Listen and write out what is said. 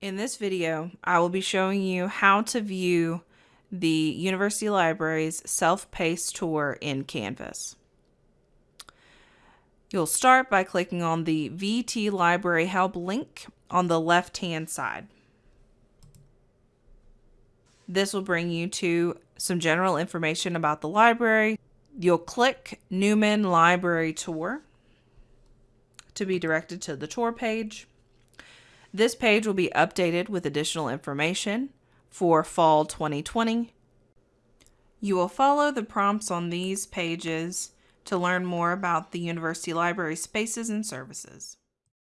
In this video, I will be showing you how to view the University Library's self-paced tour in Canvas. You'll start by clicking on the VT Library Help link on the left-hand side. This will bring you to some general information about the library. You'll click Newman Library Tour to be directed to the tour page. This page will be updated with additional information for fall 2020. You will follow the prompts on these pages to learn more about the University Library spaces and services.